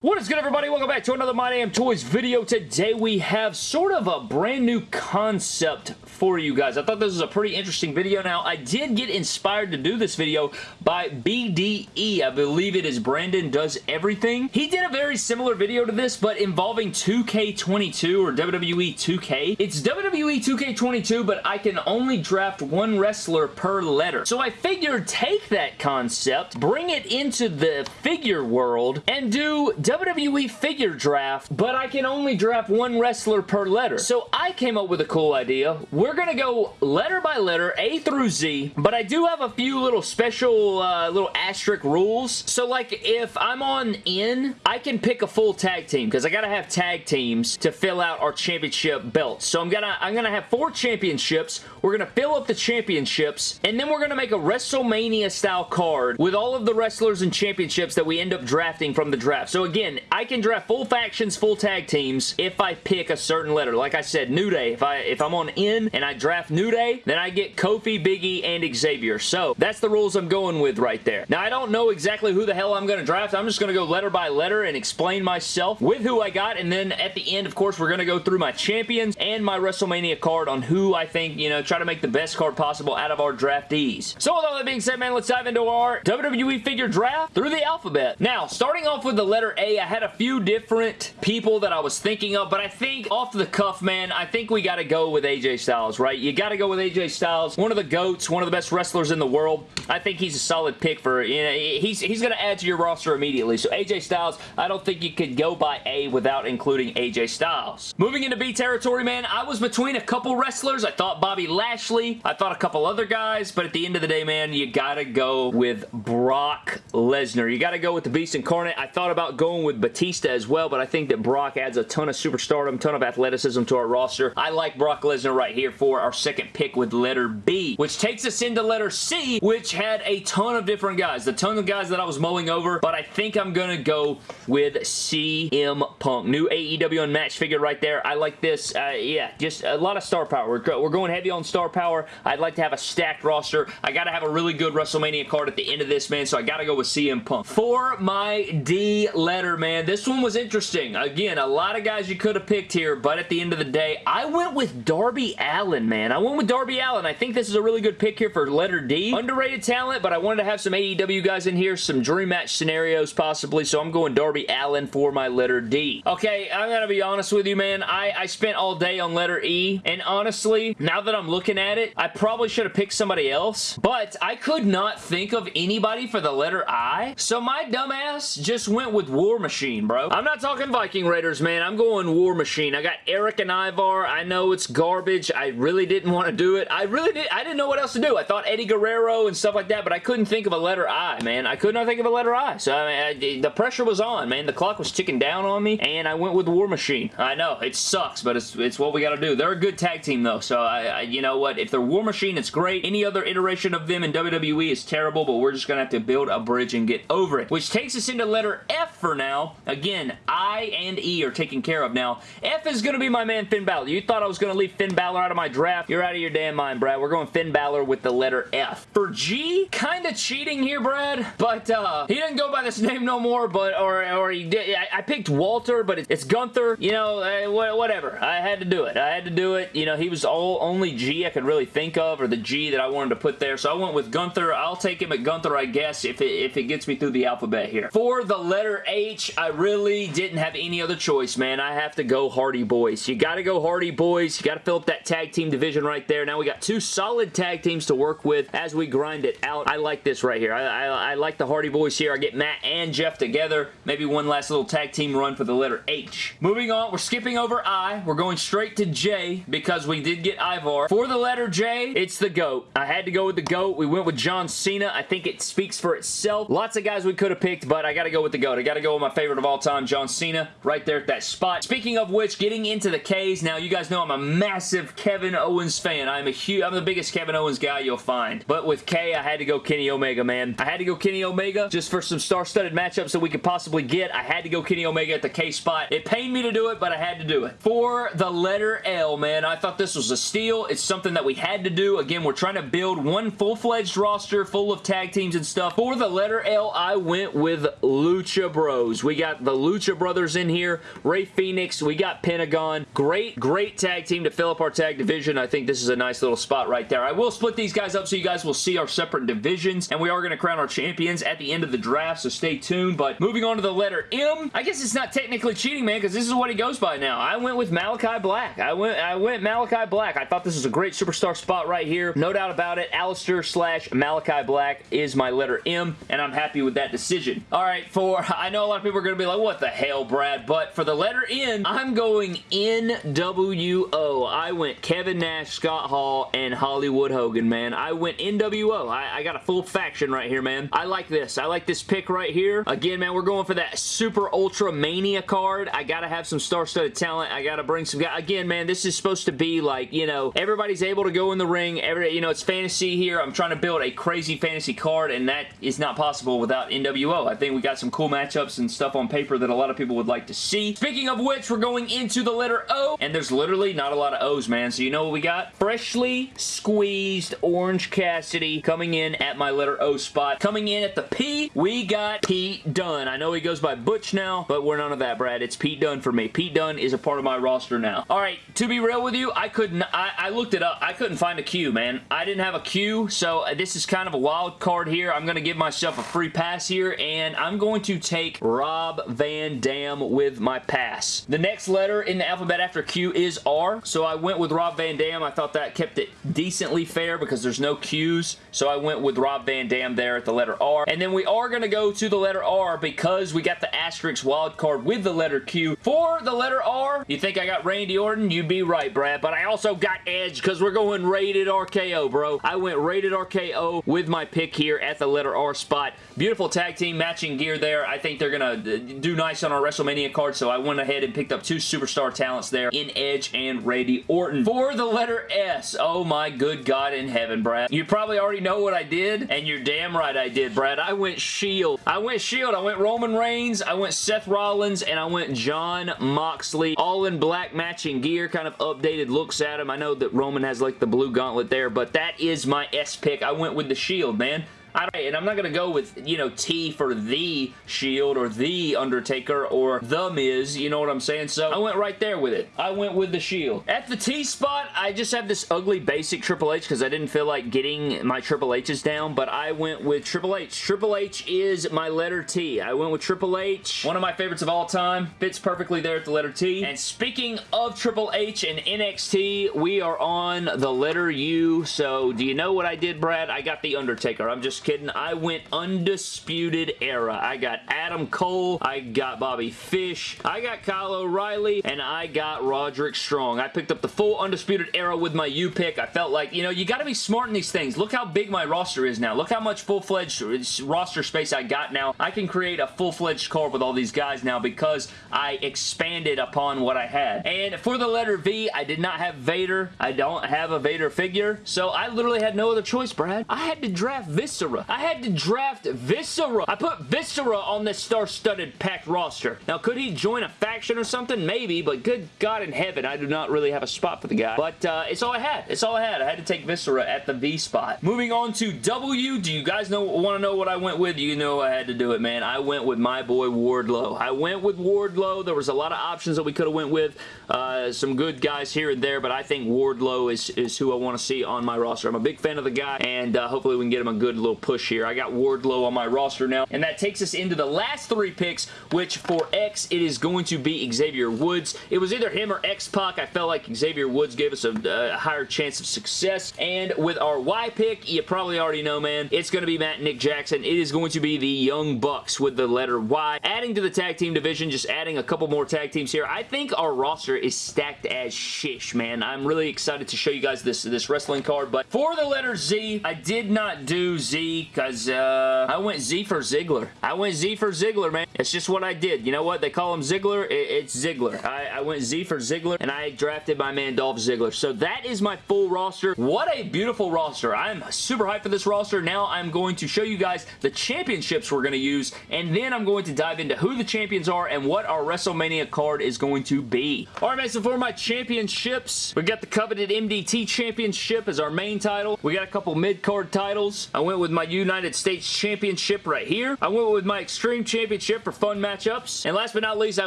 What is good everybody? Welcome back to another My Damn Toys video. Today we have sort of a brand new concept for you guys. I thought this was a pretty interesting video. Now, I did get inspired to do this video by BDE. I believe it is Brandon Does Everything. He did a very similar video to this, but involving 2K22 or WWE 2K. It's WWE 2K22, but I can only draft one wrestler per letter. So I figured take that concept, bring it into the figure world, and do WWE figure draft, but I can only draft one wrestler per letter. So I came up with a cool idea. We're going to go letter by letter, A through Z, but I do have a few little special uh, little asterisk rules. So like if I'm on in, I can pick a full tag team because I got to have tag teams to fill out our championship belts. So I'm gonna I'm gonna have four championships. We're gonna fill up the championships, and then we're gonna make a WrestleMania style card with all of the wrestlers and championships that we end up drafting from the draft. So again, again, I can draft full factions, full tag teams if I pick a certain letter. Like I said, New Day. If, I, if I'm on N and I draft New Day, then I get Kofi, Biggie, and Xavier. So that's the rules I'm going with right there. Now, I don't know exactly who the hell I'm going to draft. I'm just going to go letter by letter and explain myself with who I got. And then at the end, of course, we're going to go through my champions and my WrestleMania card on who I think, you know, try to make the best card possible out of our draftees. So with all that being said, man, let's dive into our WWE figure draft through the alphabet. Now, starting off with the letter A, I had a few different people that I was thinking of, but I think off the cuff, man, I think we got to go with AJ Styles, right? You got to go with AJ Styles. One of the GOATs, one of the best wrestlers in the world. I think he's a solid pick for, you know, he's, he's going to add to your roster immediately. So AJ Styles, I don't think you could go by A without including AJ Styles. Moving into B territory, man, I was between a couple wrestlers. I thought Bobby Lashley. I thought a couple other guys, but at the end of the day, man, you got to go with Brock Lesnar. You got to go with the Beast Incarnate. I thought about going with Batista as well, but I think that Brock adds a ton of superstardom, ton of athleticism to our roster. I like Brock Lesnar right here for our second pick with letter B, which takes us into letter C, which had a ton of different guys. The ton of guys that I was mulling over, but I think I'm to go with CM Punk. New AEW Unmatched figure right there. I like this. Uh, yeah, just a lot of star power. We're, we're going heavy on star power. I'd like to have a stacked roster. I got to have a really good WrestleMania card at the end of this, man, so I got to go with CM Punk. For my D letter man. This one was interesting. Again, a lot of guys you could have picked here, but at the end of the day, I went with Darby Allin, man. I went with Darby Allin. I think this is a really good pick here for letter D. Underrated talent, but I wanted to have some AEW guys in here, some dream match scenarios possibly, so I'm going Darby Allin for my letter D. Okay, I'm going to be honest with you, man. I, I spent all day on letter E, and honestly, now that I'm looking at it, I probably should have picked somebody else, but I could not think of anybody for the letter I, so my dumbass just went with War Machine, bro. I'm not talking Viking Raiders, man. I'm going War Machine. I got Erik and Ivar. I know it's garbage. I really didn't want to do it. I really did. I didn't know what else to do. I thought Eddie Guerrero and stuff like that, but I couldn't think of a letter I, man. I could not think of a letter I. So, I mean, I, the pressure was on, man. The clock was ticking down on me, and I went with War Machine. I know, it sucks, but it's, it's what we got to do. They're a good tag team, though, so I, I, you know what? If they're War Machine, it's great. Any other iteration of them in WWE is terrible, but we're just going to have to build a bridge and get over it. Which takes us into letter F for now. Again, I and E are taken care of. Now, F is going to be my man Finn Balor. You thought I was going to leave Finn Balor out of my draft? You're out of your damn mind, Brad. We're going Finn Balor with the letter F. For G, kind of cheating here, Brad, but uh, he didn't go by this name no more, but or, or he did. I, I picked Walter, but it's Gunther. You know, uh, whatever. I had to do it. I had to do it. You know, he was all only G I could really think of, or the G that I wanted to put there, so I went with Gunther. I'll take him at Gunther, I guess, if it, if it gets me through the alphabet here. For the letter H, I really didn't have any other choice, man. I have to go Hardy Boys. You got to go Hardy Boys. You got to fill up that tag team division right there. Now we got two solid tag teams to work with as we grind it out. I like this right here. I, I, I like the Hardy Boys here. I get Matt and Jeff together. Maybe one last little tag team run for the letter H. Moving on, we're skipping over I. We're going straight to J because we did get Ivar. For the letter J, it's the GOAT. I had to go with the GOAT. We went with John Cena. I think it speaks for itself. Lots of guys we could have picked, but I got to go with the GOAT. I got to go with my favorite of all time, John Cena right there at that spot. Speaking of which, getting into the Ks, now you guys know I'm a massive Kevin Owens fan. I'm a huge, I'm the biggest Kevin Owens guy you'll find. But with K, I had to go Kenny Omega, man. I had to go Kenny Omega just for some star-studded matchups that we could possibly get. I had to go Kenny Omega at the K spot. It pained me to do it, but I had to do it. For the letter L, man, I thought this was a steal. It's something something that we had to do. Again, we're trying to build one full-fledged roster full of tag teams and stuff. For the letter L, I went with Lucha Bros. We got the Lucha Brothers in here, Rey Fenix, we got Pentagon. Great, great tag team to fill up our tag division. I think this is a nice little spot right there. I will split these guys up so you guys will see our separate divisions, and we are going to crown our champions at the end of the draft, so stay tuned. But moving on to the letter M, I guess it's not technically cheating, man, because this is what he goes by now. I went with Malachi Black. I went, I went Malachi Black. I thought this was a great superstar spot right here. No doubt about it. Aleister slash Malachi Black is my letter M, and I'm happy with that decision. All right, for, I know a lot of people are going to be like, what the hell, Brad? But for the letter N, I'm going NWO. I went Kevin Nash, Scott Hall, and Hollywood Hogan, man. I went NWO. I, I got a full faction right here, man. I like this. I like this pick right here. Again, man, we're going for that Super Ultra Mania card. I gotta have some star-studded talent. I gotta bring some guys. Again, man, this is supposed to be like, you know, everybody's able to go in the ring. Every, you know, it's fantasy here. I'm trying to build a crazy fantasy card, and that is not possible without NWO. I think we got some cool matchups and stuff on paper that a lot of people would like to see. Speaking of which, we're going into the letter O, and there's literally not a lot of O's, man. So you know what we got? Freshly squeezed Orange Cassidy coming in at my letter O spot. Coming in at the P, we got Pete Dunne. I know he goes by Butch now, but we're none of that, Brad. It's Pete Dunne for me. Pete Dunne is a part of my roster now. All right, to be real with you, I couldn't, I, I looked it up. I couldn't find a Q, man. I didn't have a Q, so uh, this is kind of a wild card here. I'm going to give myself a free pass here, and I'm going to take Rob Van Dam with my pass. The next letter in the alphabet after Q is R, so I went with Rob Van Dam. I thought that kept it decently fair because there's no Qs, so I went with Rob Van Dam there at the letter R. And then we are going to go to the letter R because we got the asterisk wild card with the letter Q. For the letter R, you think I got Randy Orton? You'd be right, Brad, but I also got Edge because we're going rated RKO, bro. I went rated RKO with my pick here at the letter R spot. Beautiful tag team matching gear there. I think they're going to uh, do nice on our WrestleMania card, so I went ahead and picked up two superstar talents there in Edge and Randy Orton. For the letter S, oh my good God in heaven, Brad. You probably already know what I did, and you're damn right I did, Brad. I went Shield. I went Shield. I went Roman Reigns. I went Seth Rollins, and I went Jon Moxley. All in black matching gear, kind of updated looks at him. I know that Roman has like the blue gauntlet there, but that is my S pick. I went with the Shield, man. And I'm not going to go with, you know, T for The Shield or The Undertaker or The Miz, you know what I'm saying? So I went right there with it. I went with the Shield. At the T spot, I just have this ugly basic Triple H because I didn't feel like getting my Triple H's down, but I went with Triple H. Triple H is my letter T. I went with Triple H. One of my favorites of all time. Fits perfectly there at the letter T. And speaking of Triple H and NXT, we are on the letter U. So do you know what I did, Brad? I got The Undertaker. I'm just kidding. I went Undisputed Era. I got Adam Cole. I got Bobby Fish. I got Kyle O'Reilly. And I got Roderick Strong. I picked up the full Undisputed Era with my U pick. I felt like, you know, you got to be smart in these things. Look how big my roster is now. Look how much full-fledged roster space I got now. I can create a full-fledged card with all these guys now because I expanded upon what I had. And for the letter V, I did not have Vader. I don't have a Vader figure. So I literally had no other choice, Brad. I had to draft Viscera. I had to draft Viscera. I put Viscera on this star-studded packed roster. Now, could he join a faction or something? Maybe, but good God in heaven, I do not really have a spot for the guy. But uh, it's all I had. It's all I had. I had to take Viscera at the V spot. Moving on to W. Do you guys know want to know what I went with? You know I had to do it, man. I went with my boy Wardlow. I went with Wardlow. There was a lot of options that we could have went with. Uh, some good guys here and there, but I think Wardlow is, is who I want to see on my roster. I'm a big fan of the guy, and uh, hopefully we can get him a good little push here. I got Wardlow on my roster now, and that takes us into the last three picks, which for X, it is going to be Xavier Woods. It was either him or X-Pac. I felt like Xavier Woods gave us a, a higher chance of success, and with our Y pick, you probably already know, man, it's going to be Matt Nick Jackson. It is going to be the Young Bucks with the letter Y. Adding to the tag team division, just adding a couple more tag teams here. I think our roster is stacked as shish, man. I'm really excited to show you guys this, this wrestling card, but for the letter Z, I did not do Z Because uh, I went Z for Ziggler. I went Z for Ziggler, man. It's just what I did. You know what? They call him Ziggler. It, it's Ziggler. I, I went Z for Ziggler, and I drafted my man Dolph Ziggler. So that is my full roster. What a beautiful roster. I'm super hyped for this roster. Now I'm going to show you guys the championships we're going to use, and then I'm going to dive into who the champions are and what our WrestleMania card is going to be. All right, man, so for my championships, we got the coveted MDT Championship as our main title. We got a couple mid-card titles. I went with my United States Championship right here. I went with my Extreme Championship for fun matchups. And last but not least, I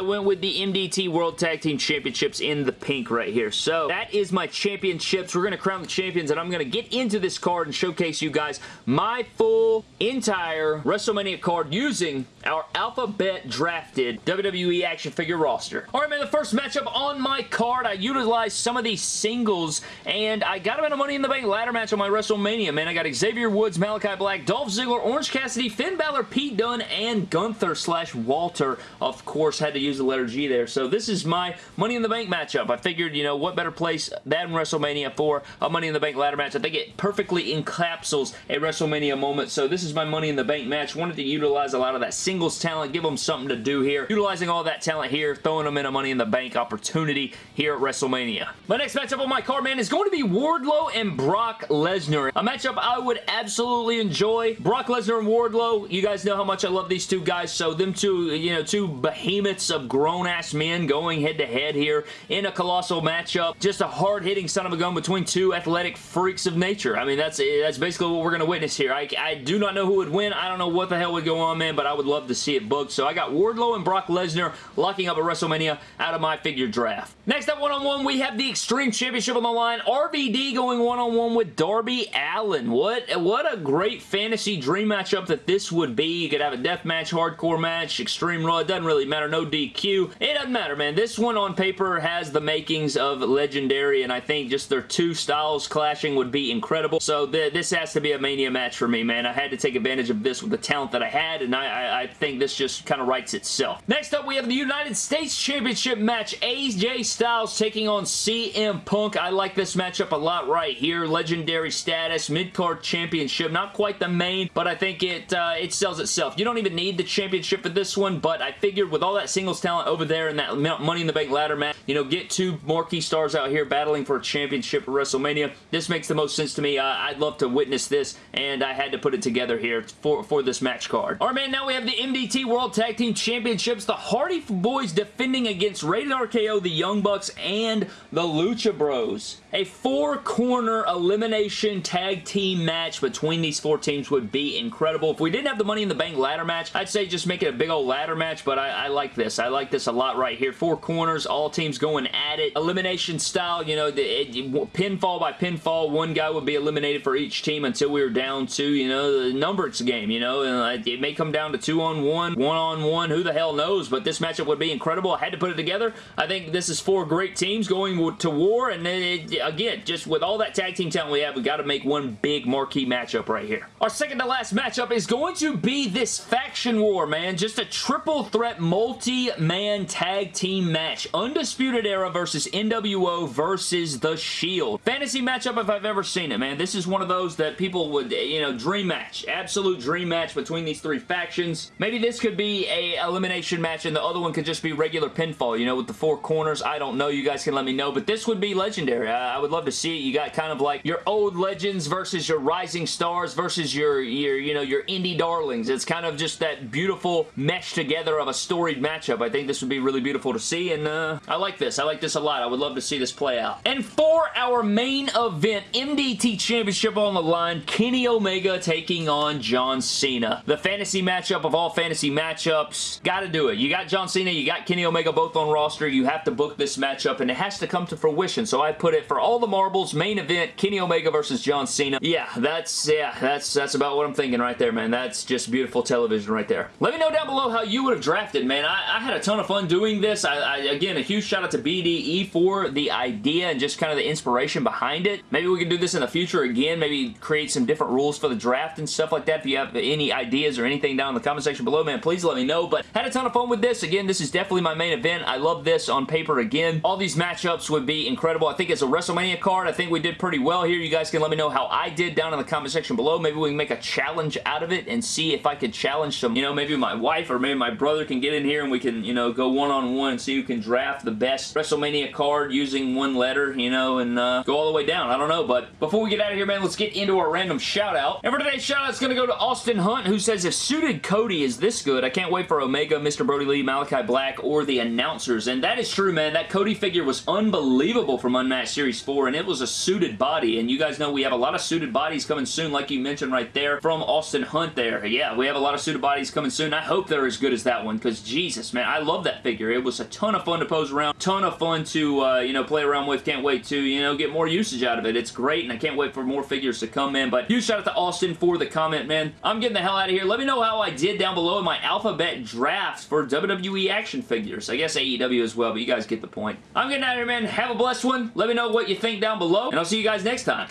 went with the MDT World Tag Team Championships in the pink right here. So that is my championships. We're going to crown the champions, and I'm going to get into this card and showcase you guys my full entire WrestleMania card using our alphabet drafted WWE action figure roster. Alright man, the first matchup on my card, I utilized some of these singles and I got them in a Money in the Bank ladder match on my WrestleMania, man. I got Xavier Woods, Malachi Black, Dolph Ziggler, Orange Cassidy, Finn Balor, Pete Dunne, and Gunther slash Walter. Of course, had to use the letter G there. So this is my Money in the Bank matchup. I figured, you know, what better place than WrestleMania for a Money in the Bank ladder match. I think it perfectly encapsulates a WrestleMania moment. So this is my Money in the Bank match. Wanted to utilize a lot of that singles talent, give them something to do here. Utilizing all that talent here, throwing them in a Money in the Bank opportunity here at WrestleMania. My next matchup on my card, man, is going to be Wardlow and Brock Lesnar. A matchup I would absolutely enjoy. Brock Lesnar and Wardlow, you guys know how much I love these two guys, so them two, you know, two behemoths of grown-ass men going head-to-head -head here in a colossal matchup. Just a hard-hitting son of a gun between two athletic freaks of nature. I mean, that's that's basically what we're going to witness here. I, I do not know who would win. I don't know what the hell would go on, man, but I would love to see it booked. So I got Wardlow and Brock Lesnar locking up at WrestleMania out of my figure draft. Next up, one-on-one, -on -one, we have the Extreme Championship on the line. RVD going one-on-one -on -one with Darby Allin. What, what a great fantasy dream matchup that this would be. You could have a death match, hardcore match, Extreme Raw. It doesn't really matter. No DQ. It doesn't matter, man. This one on paper has the makings of legendary, and I think just their two styles clashing would be incredible. So th this has to be a Mania match for me, man. I had to take advantage of this with the talent that I had, and I, I, I think this just kind of writes itself. Next up, we have the United States Championship match. AJ Styles taking on CM Punk. I like this matchup a lot right here. Legendary status, mid-card championship. Not quite the main, but I think it uh, it sells itself. You don't even need the championship for this one, but I figured with all that singles talent over there and that Money in the Bank ladder match, you know, get two marquee stars out here battling for a championship at WrestleMania. This makes the most sense to me. Uh, I'd love to witness this, and I had to put it together here for, for this match card. Alright, man, now we have the MDT World Tag Team Championships. The Hardy Boys defending against Rated RKO, the Young Bucks, and the Lucha Bros. A four-corner elimination tag team match between these four teams would be incredible. If we didn't have the Money in the Bank ladder match, I'd say just make it a big old ladder match, but I, I like this. I like this a lot right here. Four corners, all teams going at it. Elimination style, you know, the, it, pinfall by pinfall. One guy would be eliminated for each team until we were down to, you know, the numbers game, you know, and it may come down to two on one, one on one, who the hell knows, but this matchup would be incredible. I had to put it together. I think this is four great teams going to war, and it, again, just with all that tag team talent we have, we got to make one big marquee matchup right here. Our second to last matchup is going to be this faction war, man. Just a triple threat multi-man tag team match. Undisputed Era versus NWO versus The Shield. Fantasy matchup if I've ever seen it, man. This is one of those that people would, you know, dream match. Absolute dream match between these three factions. Maybe this could be a elimination match and the other one could just be regular pinfall, you know, with the four corners. I don't know. You guys can let me know, but this would be legendary. I, I would love to see it. You got kind of like your old legends versus your rising stars versus your, your, you know, your indie darlings. It's kind of just that beautiful mesh together of a storied matchup. I think this would be really beautiful to see, and uh, I like this. I like this a lot. I would love to see this play out. And for our main event, MDT Championship on the line, Kenny Omega taking on John Cena. The fantasy matchup of all fantasy matchups. Gotta do it. You got John Cena, you got Kenny Omega both on roster. You have to book this matchup, and it has to come to fruition, so I put it for all the marbles, main event, Kenny Omega versus John Cena. Yeah, that's, yeah, that's, that's about what I'm thinking right there, man. That's just beautiful television right there. Let me know down below how you would have drafted, man. I, I had a ton of fun doing this. I, I, again, a huge shout out to BDE for the idea and just kind of the inspiration behind it. Maybe we can do this in the future again. Maybe create some different rules for the draft and stuff like that. If you have any ideas or anything down in the comment section below, man, please let me know. But had a ton of fun with this. Again, this is definitely my main event. I love this on paper again. All these matchups would be incredible. I think it's a WrestleMania card. I think we did pretty well here. You guys can let me know how I did down in the comment section below. Maybe maybe we can make a challenge out of it and see if I could challenge some, you know, maybe my wife or maybe my brother can get in here and we can, you know, go one-on-one -on -one and see who can draft the best WrestleMania card using one letter, you know, and uh, go all the way down. I don't know, but before we get out of here, man, let's get into our random shout-out. And for today's shout-out, it's going to go to Austin Hunt, who says, if suited Cody is this good, I can't wait for Omega, Mr. Brodie Lee, Malachi Black, or the announcers. And that is true, man. That Cody figure was unbelievable from Unmatched Series 4, and it was a suited body. And you guys know we have a lot of suited bodies coming soon, like you mentioned right there, from Austin Hunt there. Yeah, we have a lot of suited bodies coming soon. I hope they're as good as that one, because Jesus, man, I love that figure. It was a ton of fun to pose around, ton of fun to, uh, you know, play around with. Can't wait to, you know, get more usage out of it. It's great, and I can't wait for more figures to come, man. But huge shout out to Austin for the comment, man. I'm getting the hell out of here. Let me know how I did down below in my alphabet drafts for WWE action figures. I guess AEW as well, but you guys get the point. I'm getting out of here, man. Have a blessed one. Let me know what you think down below, and I'll see you guys next time.